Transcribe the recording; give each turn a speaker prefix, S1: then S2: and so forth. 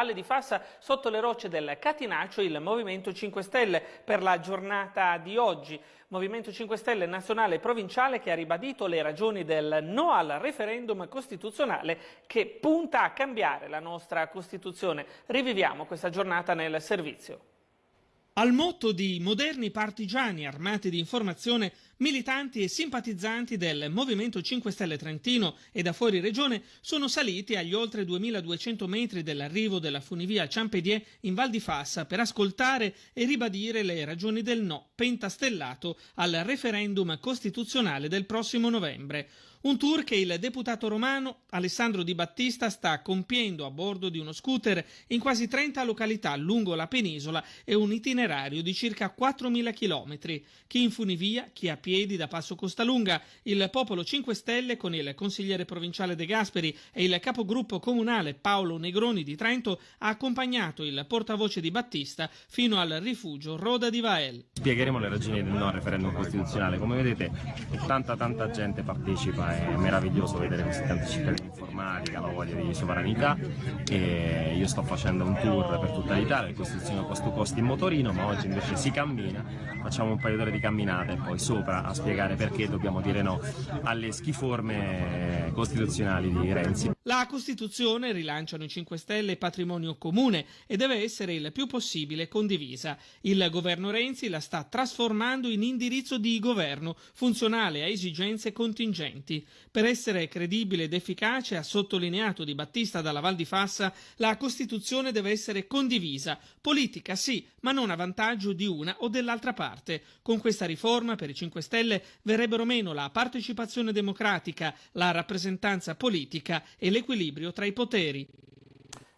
S1: Valle di Fassa sotto le rocce del Catinaccio il Movimento 5 Stelle per la giornata di oggi. Movimento 5 Stelle nazionale e provinciale che ha ribadito le ragioni del no al referendum costituzionale che punta a cambiare la nostra Costituzione. Riviviamo questa giornata nel servizio.
S2: Al motto di moderni partigiani armati di informazione, militanti e simpatizzanti del Movimento 5 Stelle Trentino e da fuori regione sono saliti agli oltre 2200 metri dell'arrivo della funivia Ciampedier in Val di Fassa per ascoltare e ribadire le ragioni del no pentastellato al referendum costituzionale del prossimo novembre. Un tour che il deputato romano Alessandro Di Battista sta compiendo a bordo di uno scooter in quasi 30 località lungo la penisola e un itinerario di circa 4.000 km. Chi in funivia, chi a piedi da Passo Costalunga, il Popolo 5 Stelle con il consigliere provinciale De Gasperi e il capogruppo comunale Paolo Negroni di Trento ha accompagnato il portavoce di Battista fino al rifugio Roda di Vael.
S3: Spiegheremo le ragioni del no al referendum costituzionale. Come vedete tanta tanta gente partecipa è meraviglioso vedere questi tanti cittadini informati che hanno voglia di sovranità e io sto facendo un tour per tutta l'Italia, il Costituzione Costo Costi in motorino, ma oggi invece si cammina, facciamo un paio d'ore di camminate e poi sopra a spiegare perché dobbiamo dire no alle schiforme costituzionali di Renzi.
S2: La Costituzione, rilanciano i 5 Stelle, è patrimonio comune e deve essere il più possibile condivisa. Il governo Renzi la sta trasformando in indirizzo di governo, funzionale a esigenze contingenti. Per essere credibile ed efficace, ha sottolineato Di Battista dalla Val di Fassa, la Costituzione deve essere condivisa. Politica sì, ma non a vantaggio di una o dell'altra parte. Con questa riforma, per i 5 Stelle, verrebbero meno la partecipazione democratica, la rappresentanza politica e l'equilibrio tra i poteri.